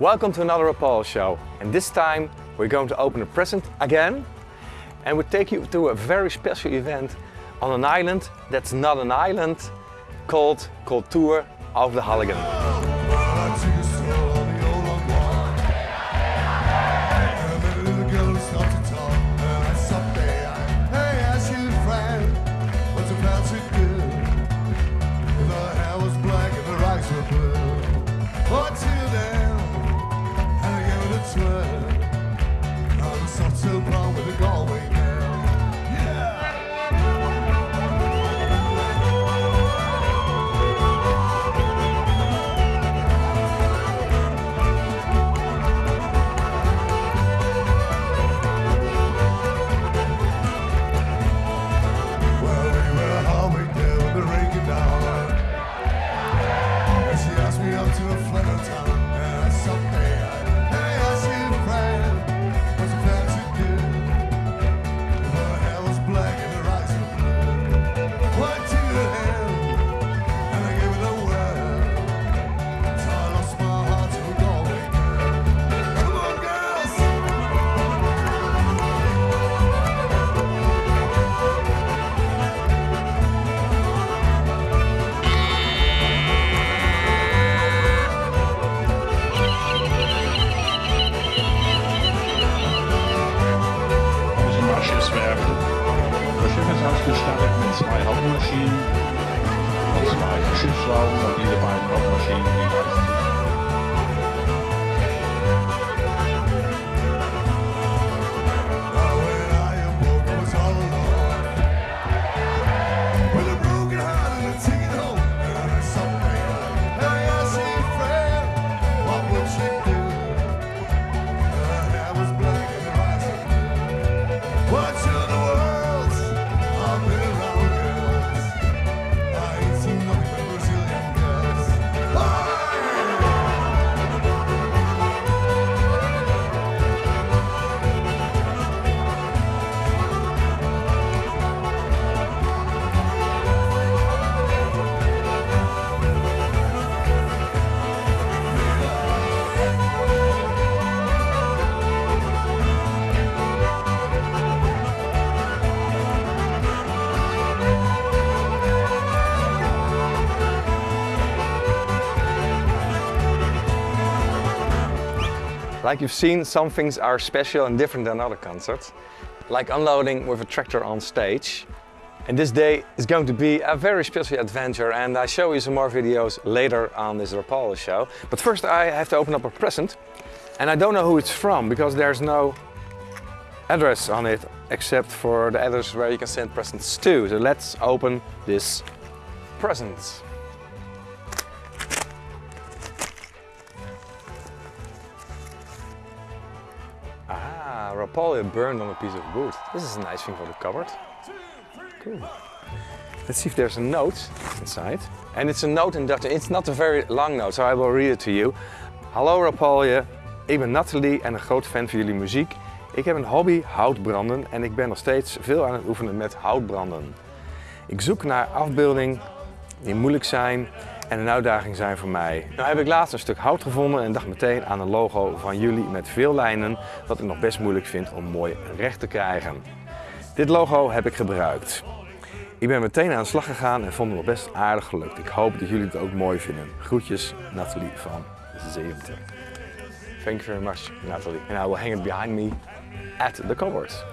Welcome to another Rapalje show. And this time we're going to open a present again. And we take you to a very special event on an island that's not an island called Cultuur of the Halligen. Like you've seen, some things are special and different than other concerts. Like unloading with a tractor on stage. And this day is going to be a very special adventure and I show you some more videos later on this Rapalje show. But first I have to open up a present. And I don't know who it's from because there's no address on it except for the address where you can send presents to. So let's open this present. Rapalje burned on a piece of wood. This is a nice thing for the cupboard. Cool. Let's see if there's a note inside. And it's a note in Dutch. It's not a very long note, so I will read it to you. Hallo Rapalje, ik ben Nathalie en een groot fan van jullie muziek. Ik heb een hobby houtbranden en ik ben nog steeds veel aan het oefenen met houtbranden. Ik zoek naar afbeeldingen die moeilijk zijn en een uitdaging zijn voor mij. Nou heb ik laatst een stuk hout gevonden en dacht meteen aan een logo van jullie met veel lijnen, wat ik nog best moeilijk vind om mooi recht te krijgen. Dit logo heb ik gebruikt. Ik ben meteen aan de slag gegaan en vond het nog best aardig gelukt. Ik hoop dat jullie het ook mooi vinden. Groetjes, Nathalie van 70. Thank you very much, Nathalie. And I will hang it behind me at the cupboard.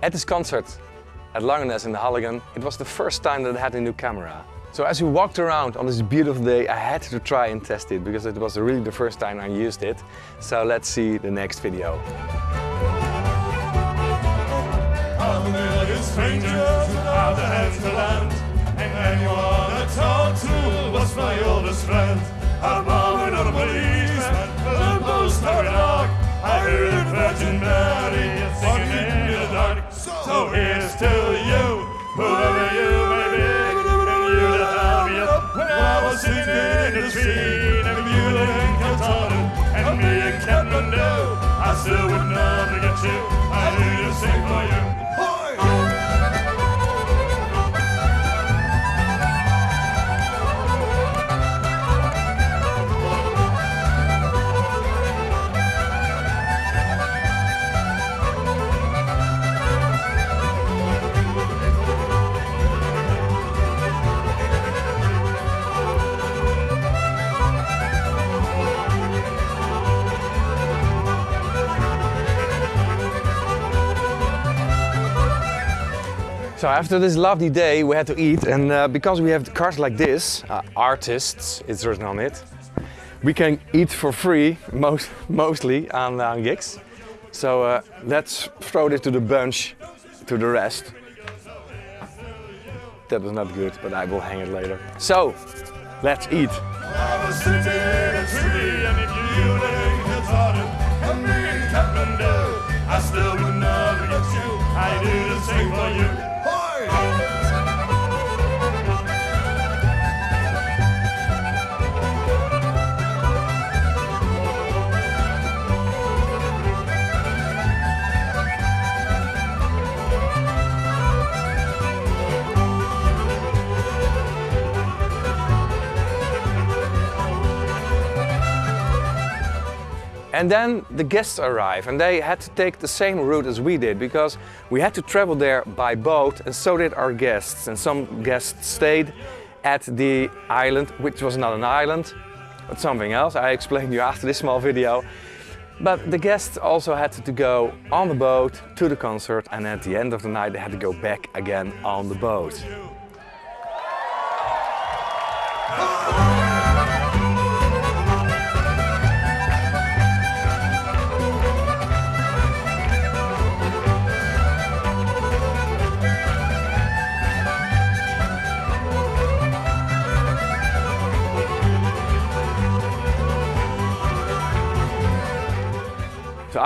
At this concert, at Langeness in the Halligen, it was the first time that I had a new camera. So as we walked around on this beautiful day, I had to try and test it because it was really the first time I used it. So let's see the next video. strangers without a the tree, and you and Cantona, and me and Captain Do. I still would not get you, I need to sing for you. So after this lovely day, we had to eat, and uh, because we have cars like this, uh, artists, it's written on it, we can eat for free, most, mostly on, on gigs. So uh, let's throw this to the bunch, to the rest. That was not good, but I will hang it later. So, let's eat. I still would never get you. I do the same for you. And then the guests arrive and they had to take the same route as we did because we had to travel there by boat and so did our guests. And some guests stayed at the island, which was not an island, but something else. I explained you after this small video. But the guests also had to go on the boat to the concert and at the end of the night they had to go back again on the boat.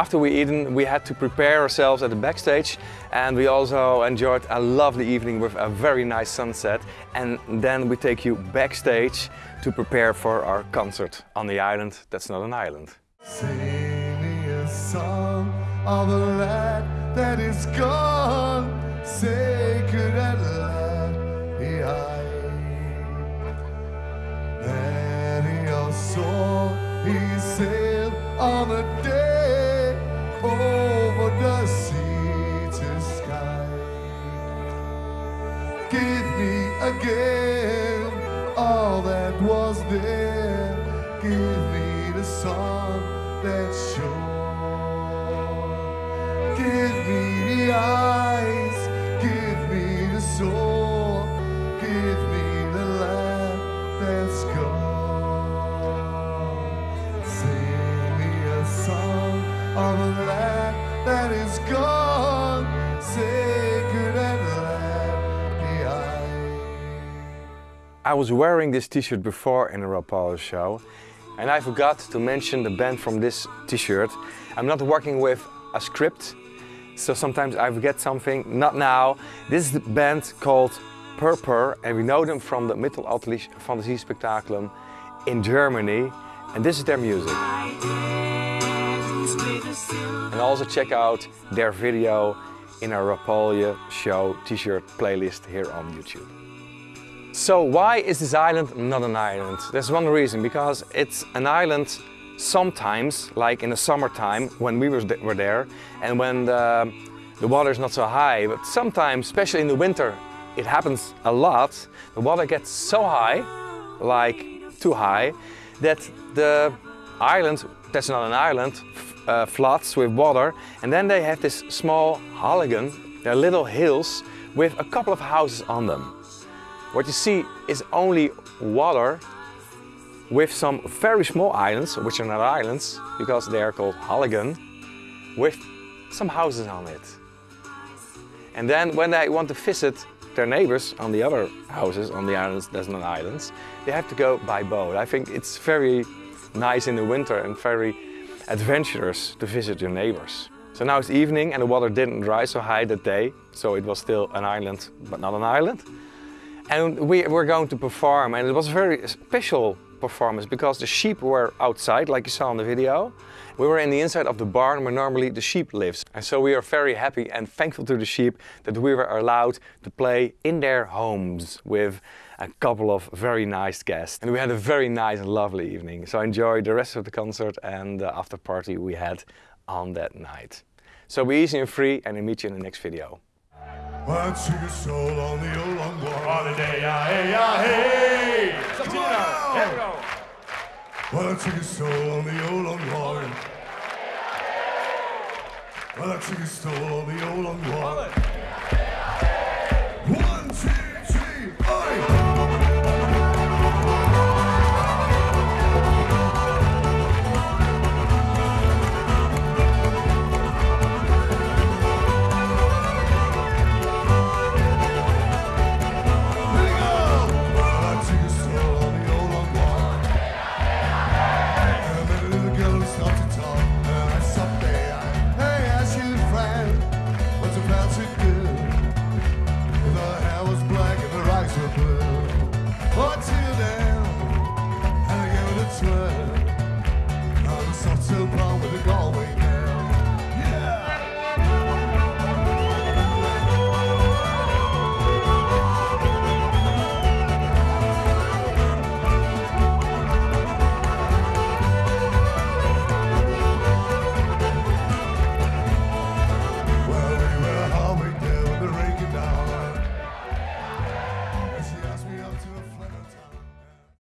After we eaten, we had to prepare ourselves at the backstage and we also enjoyed a lovely evening with a very nice sunset. And then we take you backstage to prepare for our concert on the island that's not an island. Sing me a song of a lad that is gone, sacred last behind. Many a soul he sailed on there. Give me the song that shone. I was wearing this t-shirt before in a Rapalje show and I forgot to mention the band from this t-shirt. I'm not working with a script, so sometimes I forget something, not now. This is the band called Purpur and we know them from the Mittelalterliche Phantasie Spectaculum in Germany and this is their music. And also check out their video in our Rapalje show t-shirt playlist here on YouTube. So why is this island not an island? There's one reason, because it's an island sometimes, like in the summertime when we were there and when the, the water is not so high, but sometimes, especially in the winter, it happens a lot. The water gets so high, like too high, that the island, that's not an island, uh, floods with water. And then they have this small Halligen, they're little hills with a couple of houses on them. What you see is only water with some very small islands, which are not islands because they are called Halligen, with some houses on it. And then when they want to visit their neighbors on the other houses on the islands, there's not islands, they have to go by boat. I think it's very nice in the winter and very adventurous to visit your neighbors. So now it's evening and the water didn't rise so high that day, so it was still an island, but not an island. And we were going to perform and it was a very special performance because the sheep were outside, like you saw in the video. We were in the inside of the barn where normally the sheep lives. And so we are very happy and thankful to the sheep that we were allowed to play in their homes with a couple of very nice guests. And we had a very nice and lovely evening. So I enjoyed the rest of the concert and the after party we had on that night. So be easy and free and I'll meet you in the next video. Holiday, ah, hey, ah, hey! Here we go. One soul on the old long Well, I took a soul on the old long